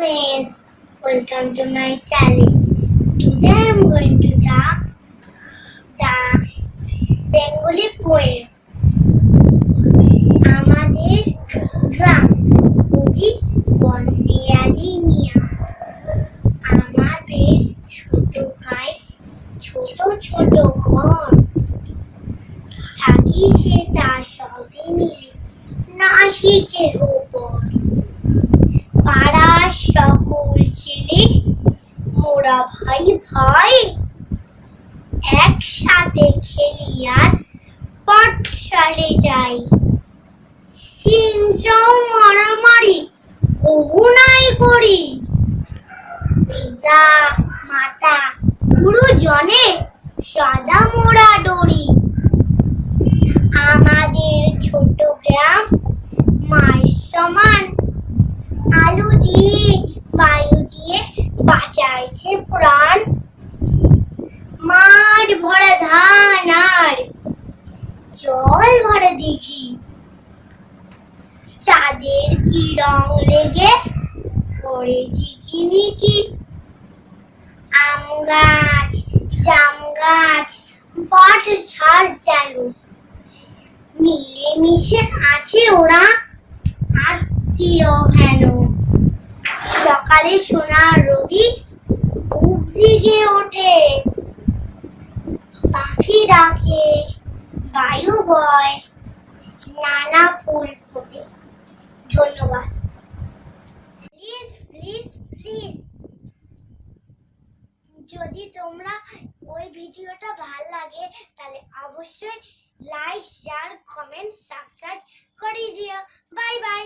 friends, welcome to my channel. Today I am going to talk the Bengali poem. আমাদের গ্রাম কবি বন্দিয়ালি মিয়া আমাদের ছোট গায়ে ছোট ছোট ঘর থাকি সে তার সবই মিলে মোরা ভাই ভাই একসাথে খেলি আর পাঠশালে যাই। হিংসাও মারামারি কবু নাই করি। পিতা, মাতা, গুরুজনে সাদা মোড়া ডরি। জল ভরা দেখি। চাঁদের কি রং লেগে পড়ে ঝিকিমিকি আম গাছ, জাম গাছ, বট ঝাড় যেন। মিলে মিশে আছে ওরা, আত্মীয় হেন। সকালে সোনার রবি দিকে ওঠে। পাখি ডাকে বায়ু বয়। নানা ফুল ফোটে। ধন্যবাদ। প্লিজ প্লিজ প্লিজ যদি তোমরা ওই ভিডিওটা ভালো লাগে, তাহলে অবশ্যই লাইক শেয়ার কমেন্ট সাবস্ক্রাইব করে দিও। Bye bye